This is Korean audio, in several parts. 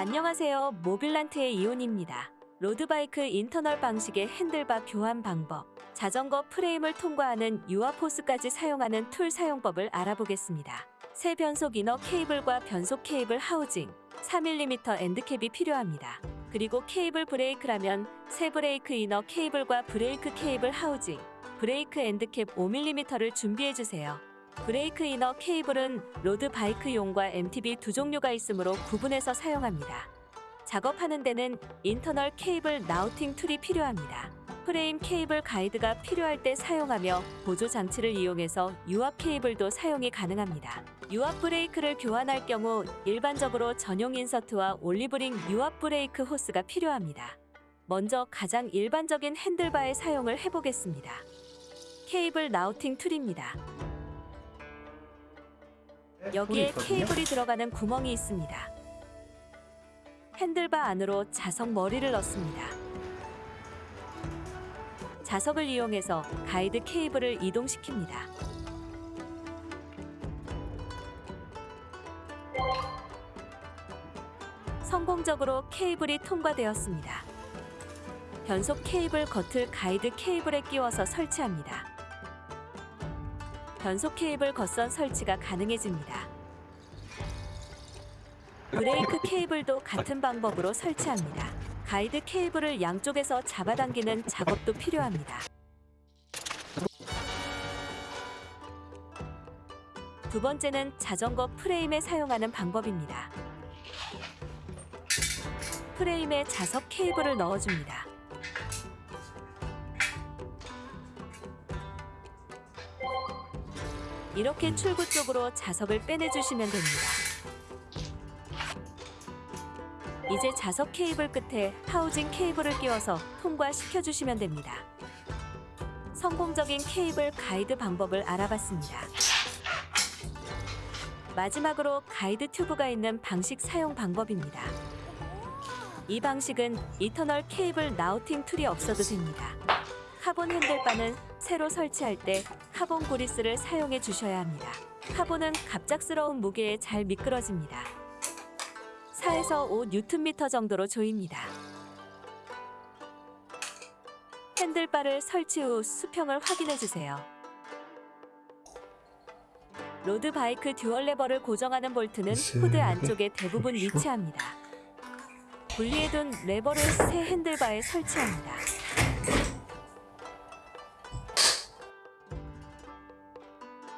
안녕하세요. 모빌란트의 이온입니다. 로드바이크 internal 방식의 handlebar 교환 방법, 자전거 프레임을 통과하는 유압 호스까지 사용하는 tool 사용법을 알아보겠습니다. 새 변속 이너 케이블과 변속 케이블 하우징, 4mm 엔드캡이 필요합니다. 그리고 케이블 브레이크라면 새 브레이크 inner 케이블과 브레이크 케이블 housing, 브레이크 end cap 5mm를 준비해주세요. 브레이크 inner 케이블은 로드 바이크용과 MTB 두 종류가 있으므로 구분해서 사용합니다. 작업하는 데는 internal 케이블 routing tool이 필요합니다. 프레임 케이블 가이드가 필요할 때 사용하며 보조 장치를 이용해서 유압 케이블도 사용이 가능합니다. 유압 브레이크를 교환할 경우 일반적으로 전용 insert와 olive ring 유압 브레이크 호스가 필요합니다. 먼저 가장 일반적인 handlebar의 사용을 해보겠습니다. 케이블 routing tool입니다. 여기에 케이블이 들어가는 구멍이 있습니다. 핸들바 안으로 자석 머리를 넣습니다. 자석을 이용해서 가이드 케이블을 이동시킵니다. 성공적으로 케이블이 통과되었습니다. 변속 케이블 겉을 가이드 케이블에 끼워서 설치합니다. 변속 케이블 겉선 설치가 가능해집니다. 브레이크 케이블도 같은 방법으로 설치합니다. 가이드 케이블을 양쪽에서 잡아당기는 작업도 필요합니다. 두 번째는 자전거 프레임에 사용하는 방법입니다. 프레임에 자석 케이블을 넣어줍니다. 이렇게 출구 쪽으로 자석을 빼내주시면 됩니다. 이제 자석 케이블 끝에 housing 케이블을 끼워서 통과시켜주시면 됩니다. 성공적인 케이블 가이드 방법을 알아봤습니다. 마지막으로 가이드 튜브가 있는 방식 사용 방법입니다. 이 방식은 internal 케이블 routing tool이 없어도 됩니다. 카본 handlebar는 새로 설치할 때 카본 그리스를 사용해 주셔야 합니다. 카본은 갑작스러운 무게에 잘 미끄러집니다. 4에서 5 뉴턴미터 정도로 조입니다. handlebar를 설치 후 수평을 확인해 주세요. 로드 바이크 dual 레버를 고정하는 볼트는 후드 안쪽에 대부분 위치합니다. 분리해둔 레버를 새 handlebar에 설치합니다.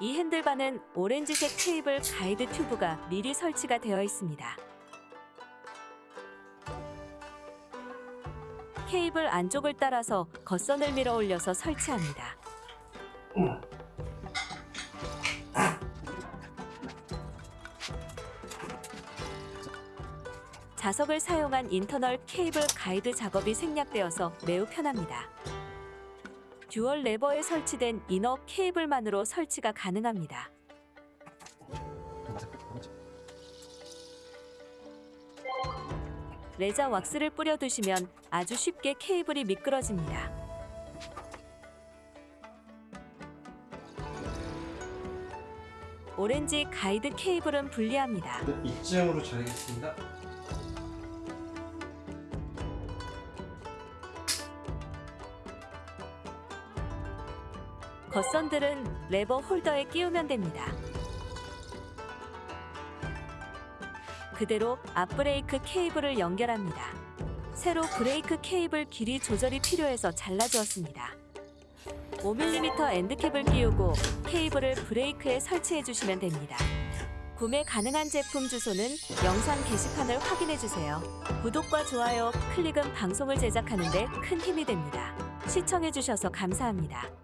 이 핸들바는 오렌지색 케이블 가이드 튜브가 미리 설치가 되어 있습니다. 케이블 안쪽을 따라서 겉선을 밀어 올려서 설치합니다. 자석을 사용한 인터널 케이블 가이드 작업이 생략되어서 매우 편합니다. dual 레버에 설치된 inner 케이블만으로 설치가 가능합니다. 레자 왁스를 뿌려두시면 아주 쉽게 케이블이 미끄러집니다. 오렌지 가이드 케이블은 분리합니다. 이쯤으로 자르겠습니다. 겉선들은 레버 holder에 끼우면 됩니다. 그대로 앞브레이크 케이블을 연결합니다. 새로 브레이크 케이블 길이 조절이 필요해서 잘라주었습니다. 5mm end cap을 끼우고 케이블을 브레이크에 설치해 주시면 됩니다. 구매 가능한 제품 주소는 영상 게시판을 확인해 주세요. 구독과 좋아요, 클릭은 방송을 제작하는 데 큰 힘이 됩니다. 시청해 주셔서 감사합니다.